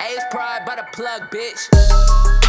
Ace pride by the plug, bitch.